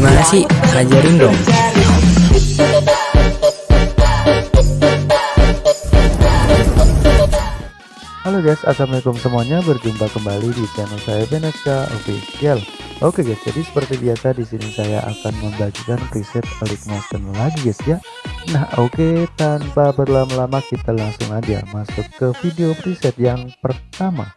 Gimana sih? Ajarin dong. Halo guys, assalamualaikum semuanya. Berjumpa kembali di channel saya Beneska Official. Oke guys, jadi seperti biasa di sini saya akan membagikan preset Elite Motion lagi guys ya. Nah oke, tanpa berlama-lama kita langsung aja masuk ke video preset yang pertama.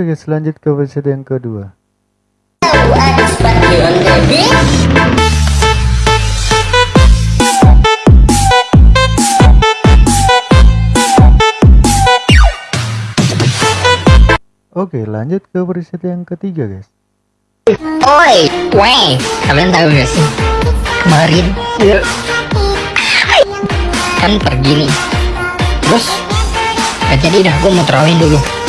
Oke guys, lanjut ke preset yang kedua. Oke, lanjut ke preset yang ketiga guys. Oi, weh, kalian tahu gak sih? Kemarin kan pergi nih. Terus gak jadi dah, gue mau terawih dulu.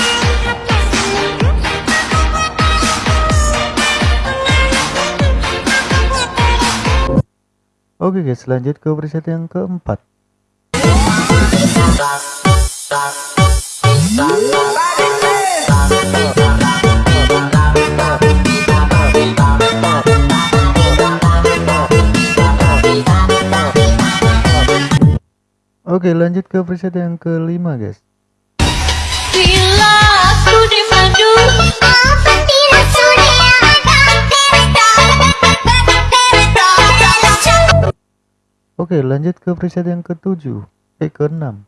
Oke guys, lanjut ke preset yang keempat. Oke, lanjut ke preset yang kelima guys. Bila aku Oke, lanjut ke preset yang ketujuh, eh keenam.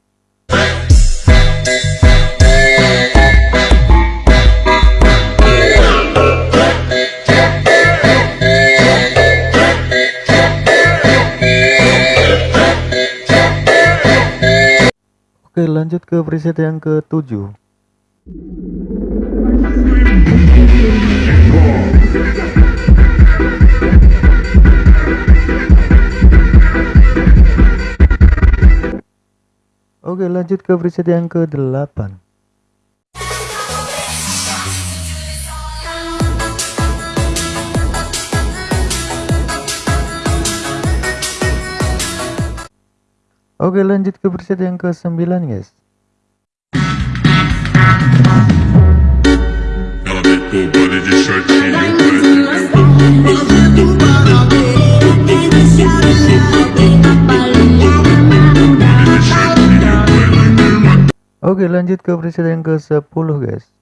Oke, lanjut ke preset yang ketujuh. Oke, lanjut ke preset yang ke-8. Oke, lanjut ke preset yang ke-9, guys. Ela Oke, lanjut ke preset yang ke-10, guys.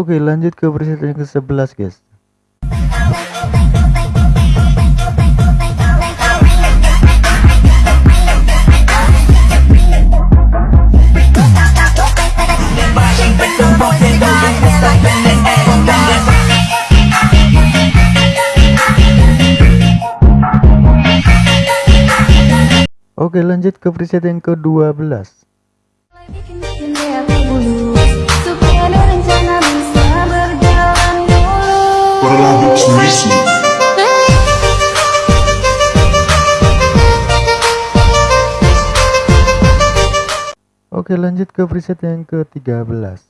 Oke, lanjut ke preset yang ke-11, guys. Oke, lanjut ke preset yang ke-12. Oke, lanjut ke preset yang ke-13.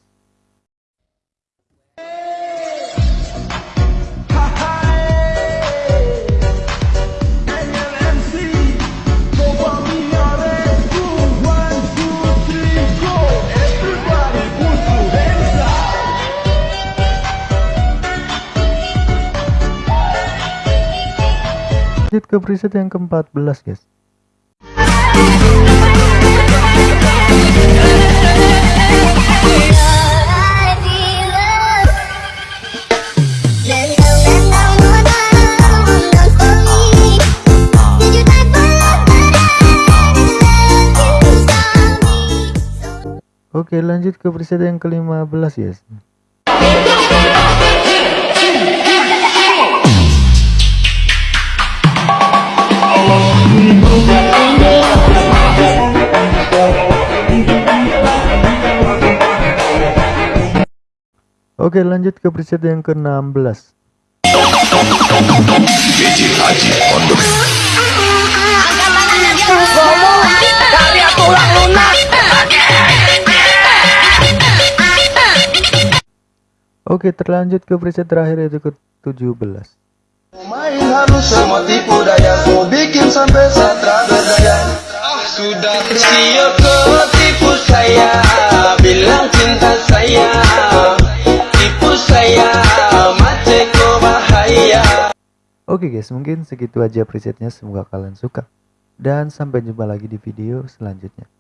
Lanjut ke preset yang ke-14, guys. Oke, lanjut ke preset yang ke-15, guys. Oke lanjut ke preset yang ke-16 Oke terlanjut ke preset terakhir yaitu ke-17 Main halus semua tipu daya Kau bikin sampai satra berdaya. Ah sudah siap kau tipu saya Bilang cinta saya Oke guys mungkin segitu aja presetnya. Semoga kalian suka. Dan sampai jumpa lagi di video selanjutnya